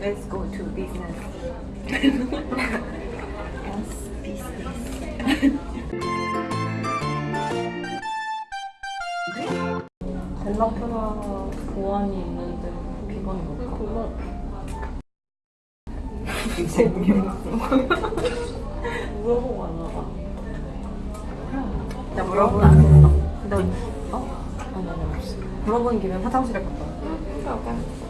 Let's go to business. Yes, business. 벨라프라 보안이 있는데 비건이 뭘까? 이제. 물어보고 안 와봐. 나 물어보면 안 된다. 너, 어? 아니, 아니, 없어. 물어보는 김에 화장실에 갔다 와. 뭐야,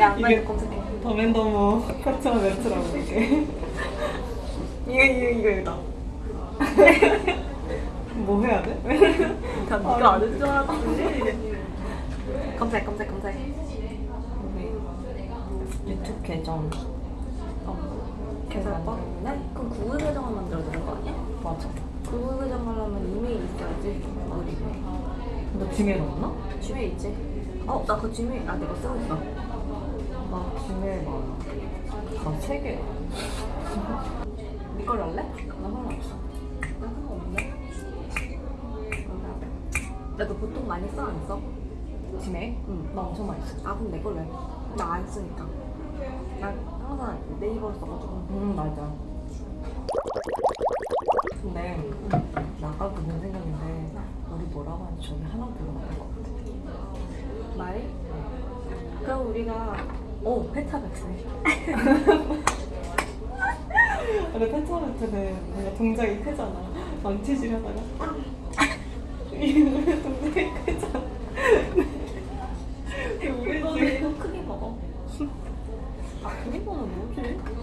야, 빨리 이게- 검색해. 더맨더머 커처 멘트라고 이게. 이거, 이거, 이거, 이거다. 뭐 해야 돼? 다 네가 아는 줄 알았지. 검색, 검색, 검색. 유튜브 계정. 어. 계산법? 네? 그럼 구글 계정을 만들어야 되는 거 아니야? 맞아. 구글 계정 하려면 이메일 있어야지. 어디? 너 지메일 없나? 지메일 있지? 어, 나그 지메일, 아, 내가 쓰고 있어. 나 지메일 많아. 나세 개. 이걸 할래? 나 상관없어. 나 상관없네. 나도 보통 많이 써, 안 써? 지메일? 응. 나 엄청 많이 써. 아, 그럼 내 걸로 해. 나안 쓰니까. 나 항상 네이버로 써가지고. 응, 맞아. 근데 나가도 는 생각인데 우리 뭐라고 하는지 저기 하나 불러야 것 같아. 말? 그럼 우리가, 오, 페타베트네. 근데 펜타멘트는 뭔가 동작이 크잖아. 망치질 하다가 동작이 크잖아. 우리 지금 크게 먹어. 이거는 뭐지?